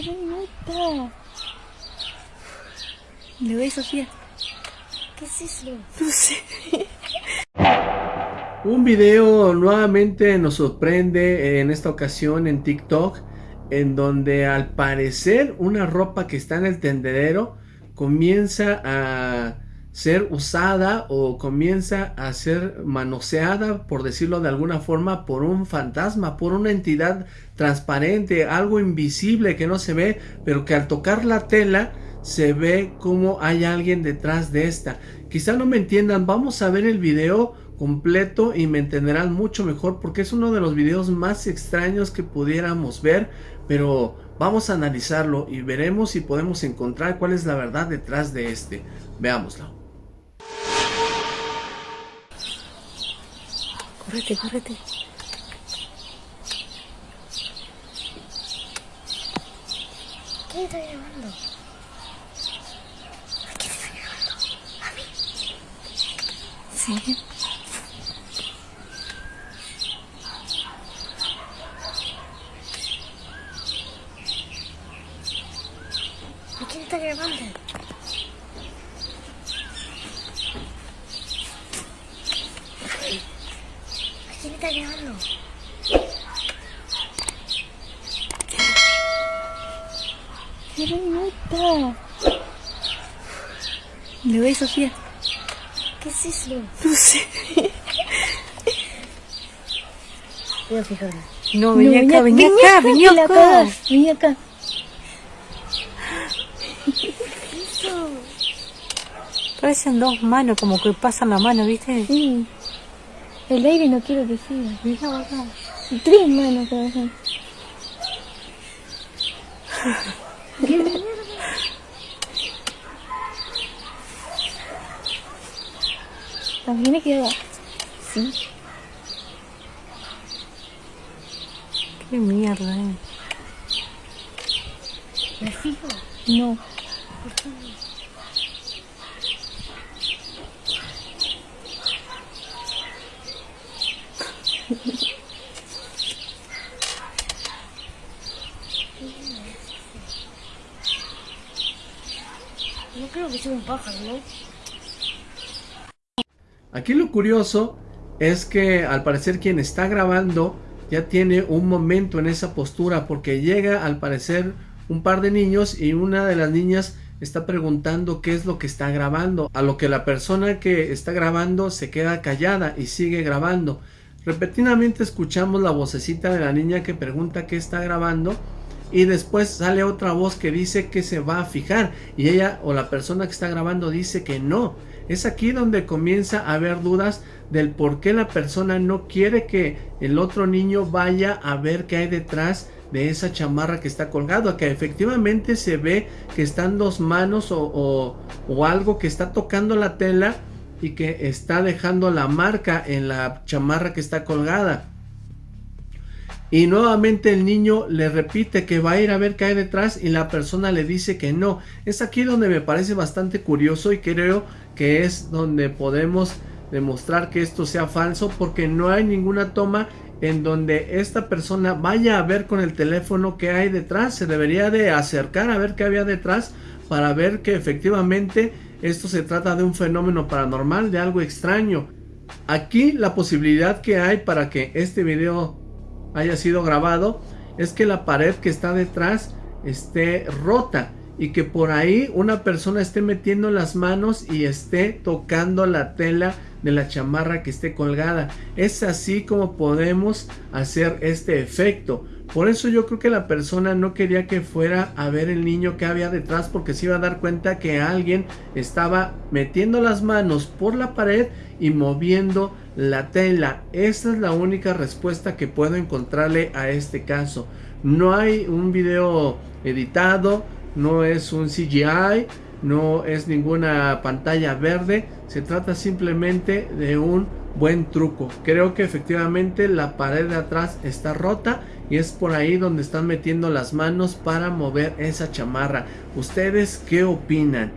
Pero neta. Le ve Sofía. ¿Qué es eso? No sé. Un video nuevamente nos sorprende en esta ocasión en TikTok en donde al parecer una ropa que está en el tendedero comienza a ser usada o comienza a ser manoseada, por decirlo de alguna forma, por un fantasma, por una entidad transparente, algo invisible que no se ve, pero que al tocar la tela se ve como hay alguien detrás de esta. Quizá no me entiendan, vamos a ver el video completo y me entenderán mucho mejor porque es uno de los videos más extraños que pudiéramos ver, pero vamos a analizarlo y veremos si podemos encontrar cuál es la verdad detrás de este. Veámoslo. Córrete, córrete. ¿Quién está llamando? ¿A quién está llamando? ¿A mí? Sí. ¿A quién está llamando? ¿A quién está llamando? Pero neta. Le ve Sofía. ¿Qué es eso? No sé. Voy a fijarme. No, vení acá, vení acá, vení acá. Vení acá. Parecen dos manos, como que pasan la mano, ¿viste? Sí. El aire no quiero que siga. Mira acá. Tres manos corazón. ¿Qué mierda? También queda. Sí. Qué mierda, eh. ¿Me fijo? No. No creo que sea un pájaro, ¿no? Aquí lo curioso es que al parecer quien está grabando ya tiene un momento en esa postura porque llega al parecer un par de niños y una de las niñas está preguntando qué es lo que está grabando, a lo que la persona que está grabando se queda callada y sigue grabando. Repetidamente escuchamos la vocecita de la niña que pregunta qué está grabando y después sale otra voz que dice que se va a fijar y ella o la persona que está grabando dice que no. Es aquí donde comienza a haber dudas del por qué la persona no quiere que el otro niño vaya a ver qué hay detrás de esa chamarra que está colgado, que efectivamente se ve que están dos manos o, o, o algo que está tocando la tela y que está dejando la marca en la chamarra que está colgada. Y nuevamente el niño le repite que va a ir a ver qué hay detrás y la persona le dice que no. Es aquí donde me parece bastante curioso y creo que es donde podemos demostrar que esto sea falso porque no hay ninguna toma en donde esta persona vaya a ver con el teléfono qué hay detrás. Se debería de acercar a ver qué había detrás para ver que efectivamente esto se trata de un fenómeno paranormal, de algo extraño. Aquí la posibilidad que hay para que este video haya sido grabado es que la pared que está detrás esté rota y que por ahí una persona esté metiendo las manos y esté tocando la tela de la chamarra que esté colgada. Es así como podemos hacer este efecto. Por eso yo creo que la persona no quería que fuera a ver el niño que había detrás porque se iba a dar cuenta que alguien estaba metiendo las manos por la pared y moviendo la tela. Esa es la única respuesta que puedo encontrarle a este caso. No hay un video editado, no es un CGI, no es ninguna pantalla verde, se trata simplemente de un buen truco. Creo que efectivamente la pared de atrás está rota y es por ahí donde están metiendo las manos para mover esa chamarra. ¿Ustedes qué opinan?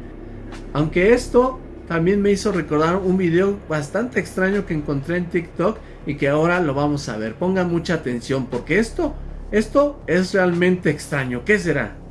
Aunque esto también me hizo recordar un video bastante extraño que encontré en TikTok y que ahora lo vamos a ver. Pongan mucha atención porque esto, esto es realmente extraño. ¿Qué será?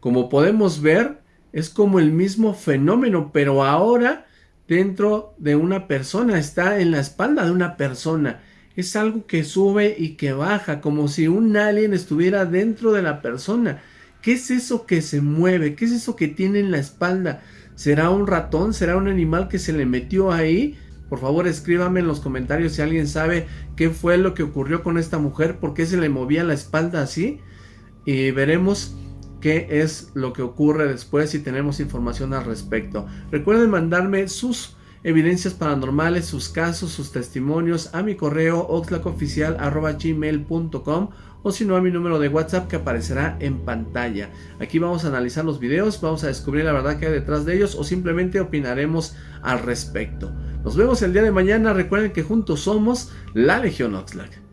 Como podemos ver, es como el mismo fenómeno, pero ahora dentro de una persona, está en la espalda de una persona. Es algo que sube y que baja, como si un alien estuviera dentro de la persona. ¿Qué es eso que se mueve? ¿Qué es eso que tiene en la espalda? ¿Será un ratón? ¿Será un animal que se le metió ahí? Por favor escríbame en los comentarios si alguien sabe qué fue lo que ocurrió con esta mujer, por qué se le movía la espalda así. Y veremos qué es lo que ocurre después si tenemos información al respecto. Recuerden mandarme sus evidencias paranormales, sus casos, sus testimonios a mi correo oxlacoficial.gmail.com o si no a mi número de WhatsApp que aparecerá en pantalla. Aquí vamos a analizar los videos, vamos a descubrir la verdad que hay detrás de ellos o simplemente opinaremos al respecto. Nos vemos el día de mañana, recuerden que juntos somos la Legión Oxlack.